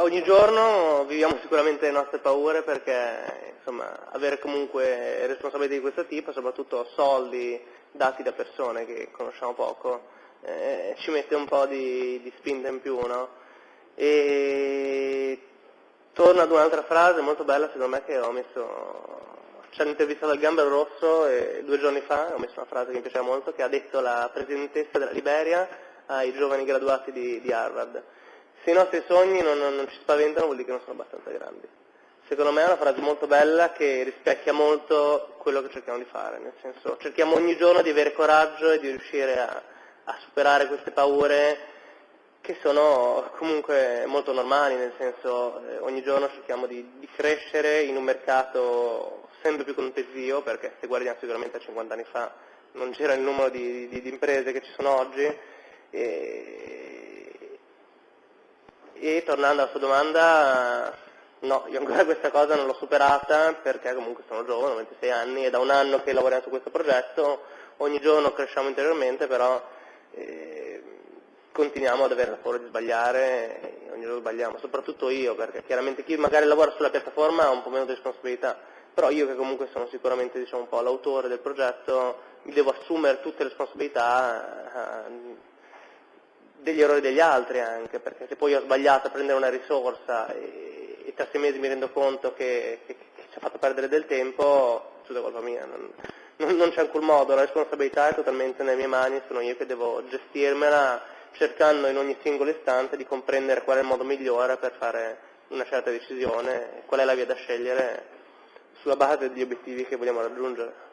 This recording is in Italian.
ogni giorno viviamo sicuramente le nostre paure perché insomma, avere comunque responsabilità di questo tipo, soprattutto soldi dati da persone che conosciamo poco, eh, ci mette un po' di, di spinta in più. No? E torno ad un'altra frase molto bella secondo me che ho messo, ci hanno intervistato al Gambero Rosso e, due giorni fa, ho messo una frase che mi piaceva molto, che ha detto la presidentessa della Liberia ai giovani graduati di, di Harvard se i nostri sogni non, non, non, ci spaventano vuol dire che non sono abbastanza grandi. Secondo me è una frase molto bella che rispecchia molto quello che cerchiamo di fare, nel senso cerchiamo ogni giorno di avere coraggio e di riuscire a, a superare queste paure che sono comunque molto normali, nel senso eh, ogni giorno cerchiamo di, di, crescere in un mercato sempre più contesio, perché se guardiamo sicuramente a 50 anni fa non c'era il numero di, di, di imprese che ci sono oggi, e, e tornando alla sua domanda, no, io ancora questa cosa non l'ho superata perché comunque sono giovane, ho 26 anni e da un anno che lavoriamo su questo progetto, ogni giorno cresciamo interiormente, però eh, continuiamo ad avere la paura di sbagliare, ogni giorno sbagliamo, soprattutto io, perché chiaramente chi magari lavora sulla piattaforma ha un po' meno di responsabilità, però io che comunque sono sicuramente diciamo, un po' l'autore del progetto, mi devo assumere tutte le responsabilità. Eh, degli errori degli altri anche, perché se poi ho sbagliato a prendere una risorsa e, e tra sei mesi mi rendo conto che, che, che, ci ha fatto perdere del tempo, tutta colpa mia, non, non, non c'è alcun modo, la responsabilità è totalmente nelle mie mani, sono io che devo gestirmela cercando in ogni singolo istante di comprendere qual è il modo migliore per fare una certa decisione, qual è la via da scegliere sulla base degli obiettivi che vogliamo raggiungere.